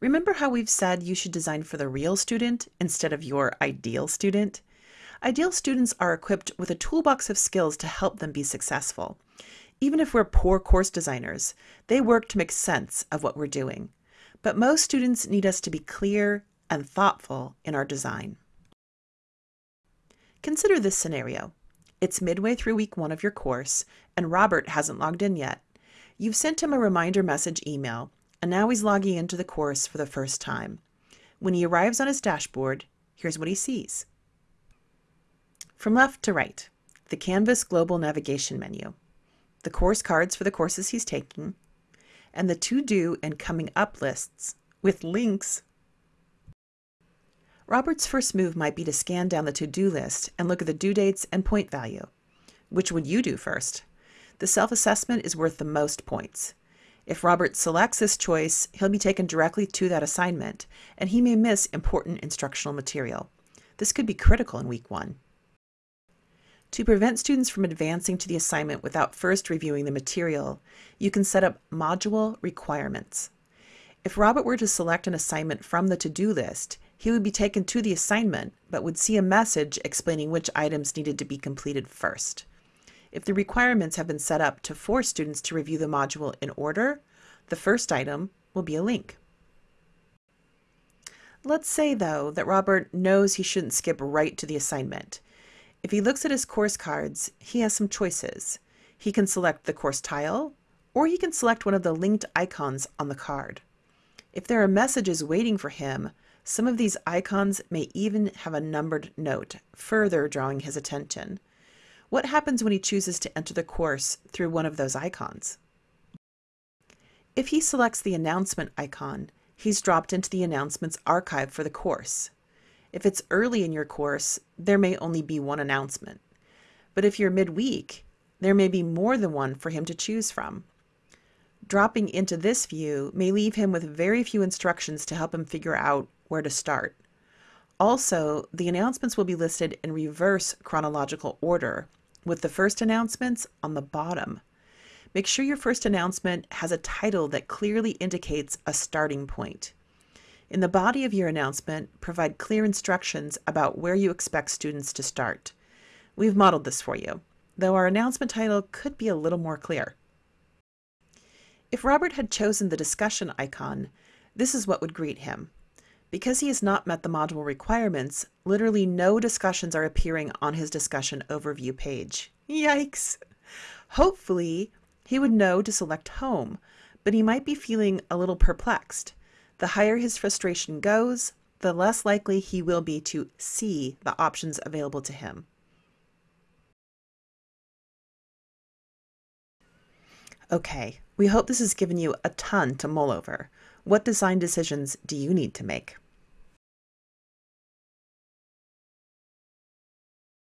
Remember how we've said you should design for the real student instead of your ideal student? Ideal students are equipped with a toolbox of skills to help them be successful. Even if we're poor course designers, they work to make sense of what we're doing. But most students need us to be clear and thoughtful in our design. Consider this scenario. It's midway through week one of your course, and Robert hasn't logged in yet. You've sent him a reminder message email, and now he's logging into the course for the first time. When he arrives on his dashboard, here's what he sees. From left to right, the Canvas Global Navigation menu, the course cards for the courses he's taking, and the to-do and coming up lists with links. Robert's first move might be to scan down the to-do list and look at the due dates and point value. Which would you do first? The self-assessment is worth the most points. If Robert selects this choice, he'll be taken directly to that assignment, and he may miss important instructional material. This could be critical in week one. To prevent students from advancing to the assignment without first reviewing the material, you can set up module requirements. If Robert were to select an assignment from the to-do list, he would be taken to the assignment, but would see a message explaining which items needed to be completed first. If the requirements have been set up to force students to review the module in order, the first item will be a link. Let's say, though, that Robert knows he shouldn't skip right to the assignment. If he looks at his course cards, he has some choices. He can select the course tile, or he can select one of the linked icons on the card. If there are messages waiting for him, some of these icons may even have a numbered note, further drawing his attention. What happens when he chooses to enter the course through one of those icons? If he selects the announcement icon, he's dropped into the announcements archive for the course. If it's early in your course, there may only be one announcement. But if you're midweek, there may be more than one for him to choose from. Dropping into this view may leave him with very few instructions to help him figure out where to start. Also, the announcements will be listed in reverse chronological order, with the first announcements on the bottom. Make sure your first announcement has a title that clearly indicates a starting point. In the body of your announcement, provide clear instructions about where you expect students to start. We've modeled this for you, though our announcement title could be a little more clear. If Robert had chosen the discussion icon, this is what would greet him. Because he has not met the module requirements, literally no discussions are appearing on his discussion overview page. Yikes! Hopefully, he would know to select home, but he might be feeling a little perplexed. The higher his frustration goes, the less likely he will be to see the options available to him. Okay, we hope this has given you a ton to mull over. What design decisions do you need to make?